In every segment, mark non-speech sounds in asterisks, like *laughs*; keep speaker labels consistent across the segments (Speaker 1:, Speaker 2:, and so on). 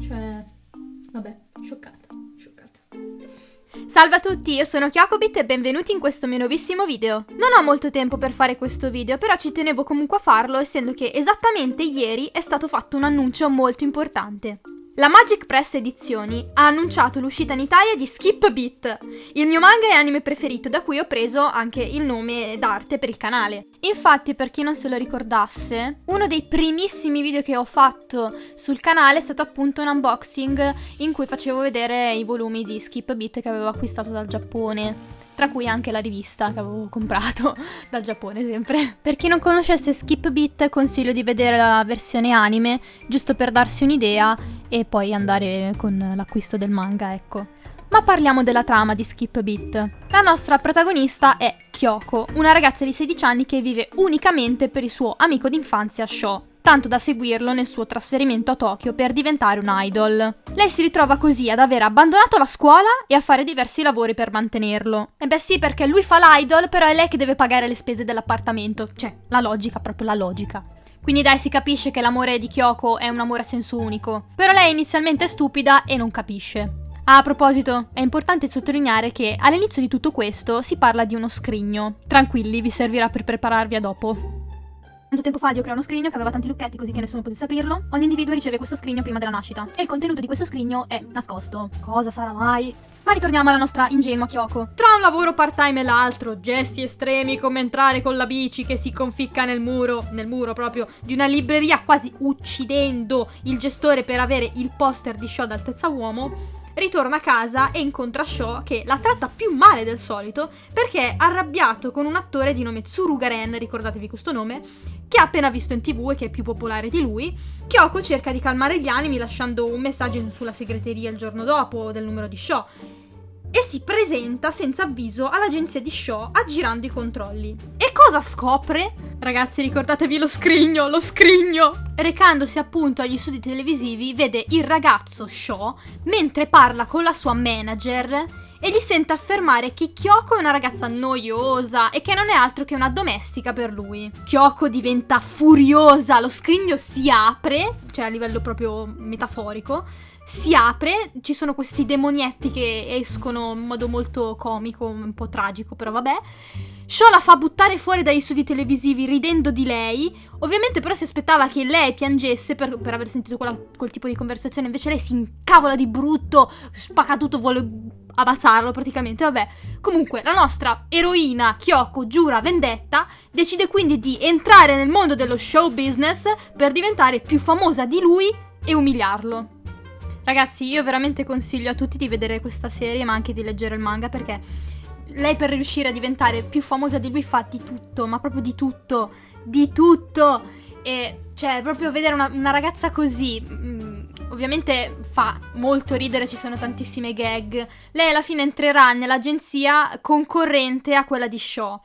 Speaker 1: Cioè, vabbè, scioccata, scioccata.
Speaker 2: Salve a tutti, io sono Kyokobit e benvenuti in questo mio nuovissimo video. Non ho molto tempo per fare questo video, però ci tenevo comunque a farlo essendo che esattamente ieri è stato fatto un annuncio molto importante. La Magic Press Edizioni ha annunciato l'uscita in Italia di Skip Beat, il mio manga e anime preferito, da cui ho preso anche il nome d'arte per il canale. Infatti, per chi non se lo ricordasse, uno dei primissimi video che ho fatto sul canale è stato appunto un unboxing in cui facevo vedere i volumi di Skip Beat che avevo acquistato dal Giappone tra cui anche la rivista che avevo comprato *laughs* dal Giappone sempre. Per chi non conoscesse Skip Beat consiglio di vedere la versione anime, giusto per darsi un'idea e poi andare con l'acquisto del manga, ecco. Ma parliamo della trama di Skip Beat. La nostra protagonista è Kyoko, una ragazza di 16 anni che vive unicamente per il suo amico d'infanzia Sho, tanto da seguirlo nel suo trasferimento a Tokyo per diventare un idol. Lei si ritrova così ad aver abbandonato la scuola e a fare diversi lavori per mantenerlo. E beh sì, perché lui fa l'idol, però è lei che deve pagare le spese dell'appartamento. Cioè, la logica, proprio la logica. Quindi dai, si capisce che l'amore di Kyoko è un amore a senso unico. Però lei inizialmente è stupida e non capisce. Ah, a proposito, è importante sottolineare che all'inizio di tutto questo si parla di uno scrigno. Tranquilli, vi servirà per prepararvi a dopo. Tanto tempo fa Dio creò uno scrigno che aveva tanti lucchetti così che nessuno potesse aprirlo. Ogni individuo riceve questo scrigno prima della nascita. E il contenuto di questo scrigno è nascosto. Cosa sarà mai? Ma ritorniamo alla nostra ingenua Kyoko. Tra un lavoro part-time e l'altro, gesti estremi come entrare con la bici che si conficca nel muro, nel muro proprio, di una libreria quasi uccidendo il gestore per avere il poster di show d'altezza uomo, ritorna a casa e incontra Shaw che la tratta più male del solito perché è arrabbiato con un attore di nome Tsurugaren, ricordatevi questo nome, che ha appena visto in tv e che è più popolare di lui, Kyoko cerca di calmare gli animi lasciando un messaggio sulla segreteria il giorno dopo del numero di Shaw e si presenta senza avviso all'agenzia di Shaw aggirando i controlli. E cosa scopre? Ragazzi, ricordatevi lo scrigno, lo scrigno! Recandosi appunto agli studi televisivi, vede il ragazzo Shaw mentre parla con la sua manager e gli sente affermare che Kyoko è una ragazza noiosa e che non è altro che una domestica per lui. Kyoko diventa furiosa, lo scrigno si apre, cioè a livello proprio metaforico, si apre, ci sono questi demonietti che escono in modo molto comico, un po' tragico, però vabbè. Shaw la fa buttare fuori dagli studi televisivi ridendo di lei. Ovviamente però si aspettava che lei piangesse per, per aver sentito quella, quel tipo di conversazione. Invece lei si incavola di brutto, spacca tutto, vuole abbazzarlo praticamente. Vabbè, comunque la nostra eroina Kyoko giura vendetta, decide quindi di entrare nel mondo dello show business per diventare più famosa di lui e umiliarlo. Ragazzi, io veramente consiglio a tutti di vedere questa serie, ma anche di leggere il manga perché lei per riuscire a diventare più famosa di lui fa di tutto, ma proprio di tutto, di tutto. E cioè, proprio vedere una, una ragazza così, ovviamente fa molto ridere, ci sono tantissime gag. Lei alla fine entrerà nell'agenzia concorrente a quella di Shaw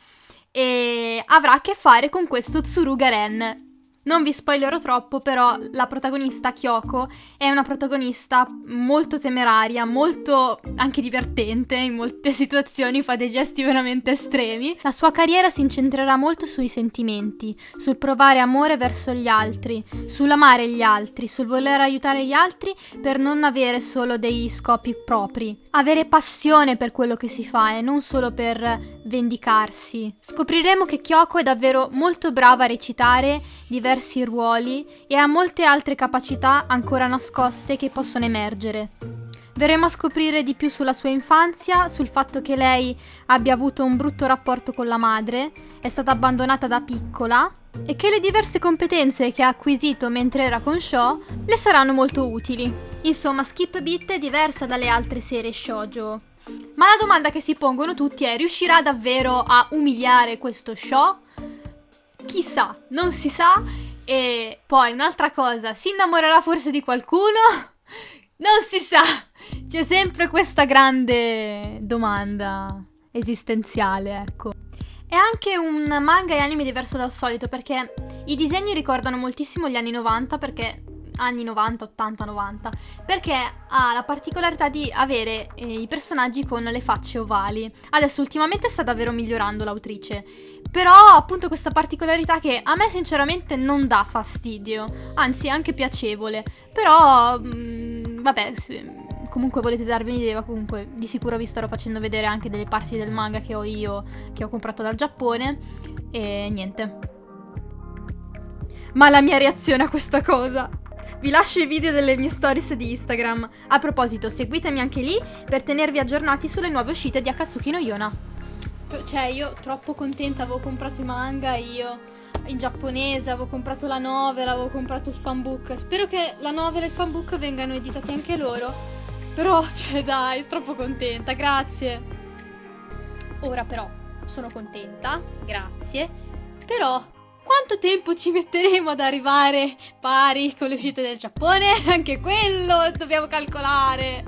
Speaker 2: e avrà a che fare con questo Tsuruga Ren, non vi spoilerò troppo, però la protagonista Kyoko è una protagonista molto temeraria, molto anche divertente in molte *laughs* situazioni, fa dei gesti veramente estremi. La sua carriera si incentrerà molto sui sentimenti, sul provare amore verso gli altri, sull'amare gli altri, sul voler aiutare gli altri per non avere solo dei scopi propri. Avere passione per quello che si fa e non solo per vendicarsi. Scopriremo che Kyoko è davvero molto brava a recitare diversi ruoli e ha molte altre capacità ancora nascoste che possono emergere. Verremo a scoprire di più sulla sua infanzia, sul fatto che lei abbia avuto un brutto rapporto con la madre, è stata abbandonata da piccola e che le diverse competenze che ha acquisito mentre era con Shaw le saranno molto utili. Insomma, Skip Beat è diversa dalle altre serie shoujo. Ma la domanda che si pongono tutti è: riuscirà davvero a umiliare questo show? Chissà, non si sa. E poi un'altra cosa, si innamorerà forse di qualcuno? *laughs* Non si sa. C'è sempre questa grande domanda esistenziale, ecco. È anche un manga e anime diverso dal solito perché i disegni ricordano moltissimo gli anni 90 perché anni 90, 80, 90, perché ha la particolarità di avere eh, i personaggi con le facce ovali. Adesso ultimamente sta davvero migliorando l'autrice, però appunto questa particolarità che a me sinceramente non dà fastidio, anzi è anche piacevole, però mh, mm, vabbè, comunque volete darvi un'idea, comunque di sicuro vi starò facendo vedere anche delle parti del manga che ho io, che ho comprato dal Giappone, e niente. Ma la mia reazione a questa cosa... Vi lascio i video delle mie stories di Instagram. A proposito, seguitemi anche lì per tenervi aggiornati sulle nuove uscite di Akatsuki no Yona. Cioè, io troppo contenta, avevo comprato i manga, io in giapponese, avevo comprato la novel, avevo comprato il fanbook. Spero che la novel e il fanbook vengano editati anche loro. Però, *laughs* cioè, dai, troppo contenta, grazie. Ora però sono contenta, grazie. Però quanto tempo ci metteremo ad arrivare pari con le uscite del Giappone? *laughs* Anche quello dobbiamo calcolare.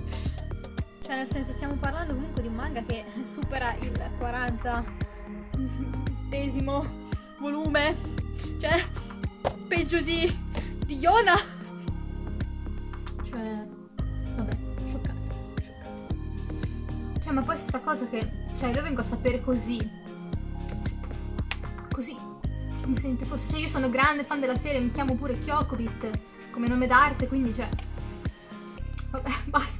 Speaker 2: Cioè, nel senso, stiamo parlando comunque di un manga che supera il 40 desimo volume. Cioè, peggio di, di Yona. Cioè, vabbè. Cioè, ma poi sta cosa che, cioè, io vengo a sapere così. Così mi sente forse. Cioè, io sono grande fan della serie, mi chiamo pure Kyokobit come nome d'arte, quindi cioè. Vabbè, *laughs* basta.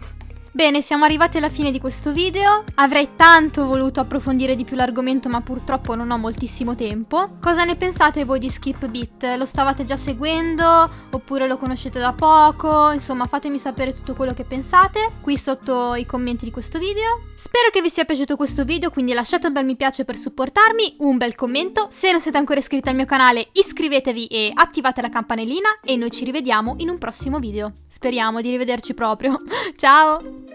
Speaker 2: Bene, siamo arrivati alla fine di questo video. Avrei tanto voluto approfondire di più l'argomento, ma purtroppo non ho moltissimo tempo. Cosa ne pensate voi di Skip Beat? Lo stavate già seguendo? Oppure lo conoscete da poco? Insomma, fatemi sapere tutto quello che pensate qui sotto i commenti di questo video. Spero che vi sia piaciuto questo video, quindi lasciate un bel mi piace per supportarmi, un bel commento. Se non siete ancora iscritti al mio canale, iscrivetevi e attivate la campanellina e noi ci rivediamo in un prossimo video. Speriamo di rivederci proprio. *laughs* Ciao!